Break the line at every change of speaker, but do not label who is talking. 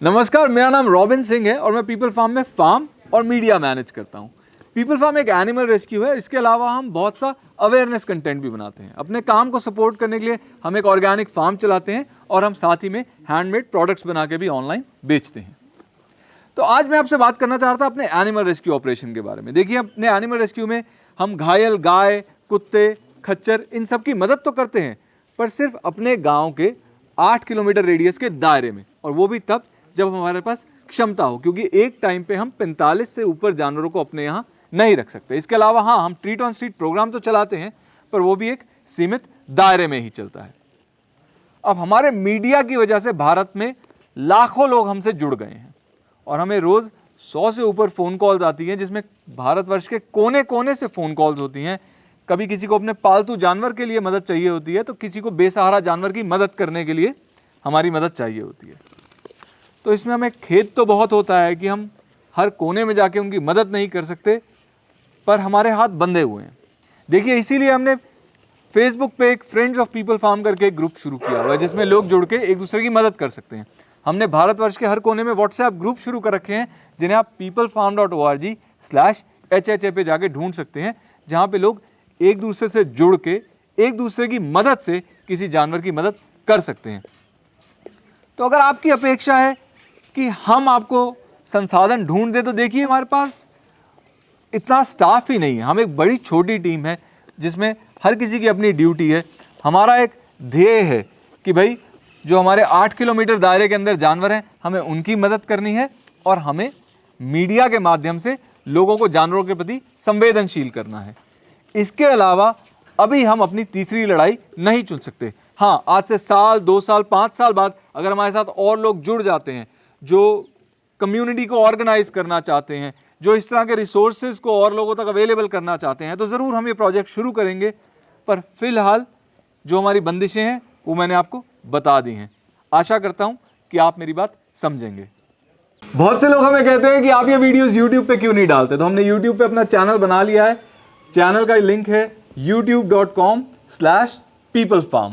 नमस्कार, मेरा नाम रॉबिन सिंह है और मैं पीपल फार्म में फार्म और मीडिया मैनेज करता हूँ। पीपल फार्म एक एनिमल रेस्क्यू है। इसके अलावा हम बहुत सा अवेयरनेस कंटेंट भी बनाते हैं। अपने काम को सपोर्ट करने के लिए हम एक ऑर्गेनिक फार्म चलाते हैं और हम साथ ही में हैंडमेड प्रोडक्ट्स बना के भी ऑनलाइन बेचते हैं। तो आज मैं आपसे बात करना चाह रहा था अपने एनिमल रेस्क्यू ऑपरेशन के बारे में। देखिए, अपने एनिमल रेस्क्यू में हम घायल, गाय, कुत्ते, खच्चर, इन सब की मदद तो करते हैं, पर सिर्फ़ अपने गाँव के आठ किलोमीटर रेडियस के दायरे में, और वो भी तब जब हमारे पास क्षमता हो, क्योंकि एक टाइम पे हम 45 से ऊपर जानवरों को अपने यहाँ नहीं रख सकते। इसके अलावा हाँ हम ट्रीट ऑन स्ट्रीट प्रोग्राम तो चलाते हैं, पर वो भी एक सीमित दायरे में ही चलता है। अब हमारे मीडिया की वजह से भारत में लाखों लोग हमसे जुड़ गए हैं, और हमें रोज़ सौ से ऊपर फ़ोन कॉल्स आती हैं, जिसमें भारतवर्ष के कोने कोने से फ़ोन कॉल्स होती हैं। कभी किसी को अपने पालतू जानवर के लिए मदद चाहिए होती है तो किसी को बेसहारा जानवर की मदद करने के लिए हमारी मदद चाहिए होती है। तो इसमें हमें खेद तो बहुत होता है कि हम हर कोने में जाके उनकी मदद नहीं कर सकते, पर हमारे हाथ बंधे हुए हैं। देखिए, इसीलिए हमने फेसबुक पे एक फ्रेंड्स ऑफ़ पीपल फार्म करके एक ग्रुप शुरू किया हुआ है, जिसमें लोग जुड़ के एक दूसरे की मदद कर सकते हैं। हमने भारतवर्ष के हर कोने में व्हाट्सएप ग्रुप शुरू कर रखे हैं, जिन्हें आप People Farm dot O R G slash H H A पे जाके ढूंढ सकते हैं, जहाँ पे लोग एक दूसरे से जुड़ के, एक दूसरे की मदद से किसी जानवर की मदद कर सकते हैं। तो अगर आपकी अपेक्षा है कि हम आपको संसाधन ढूंढ दें तो देखिए हमारे पास। इतना स्टाफ ही नहीं है। हम एक बड़ी छोटी टीम है, जिसमें हर किसी की अपनी ड्यूटी है। हमारा एक ध्येय है कि भाई, जो हमारे आठ किलोमीटर दायरे के अंदर जानवर हैं, हमें उनकी मदद करनी है और हमें मीडिया के माध्यम से लोगों को जानवरों के प्रति संवेदनशील करना है। इसके अलावा, अभी हम अपनी तीसरी लड़ाई नहीं चुन सकते। हाँ आज से साल, दो साल, पाँच साल बाद अगर हमारे साथ और लोग जुड़ जाते हैं जो कम्युनिटी को ऑर्गेनाइज करना चाहते हैं, जो इस तरह के रिसोर्सेज को और लोगों तक अवेलेबल करना चाहते हैं तो ज़रूर हम ये प्रोजेक्ट शुरू करेंगे। पर फ़िलहाल जो हमारी बंदिशें हैं, वो मैंने आपको बता दी हैं। आशा करता हूँ कि आप मेरी बात समझेंगे। बहुत से लोग हमें कहते हैं कि आप ये वीडियोस YouTube पे क्यों नहीं डालते? तो हमने YouTube पे अपना चैनल बना लिया है। चैनल का लिंक है youtube.com/peoplefarm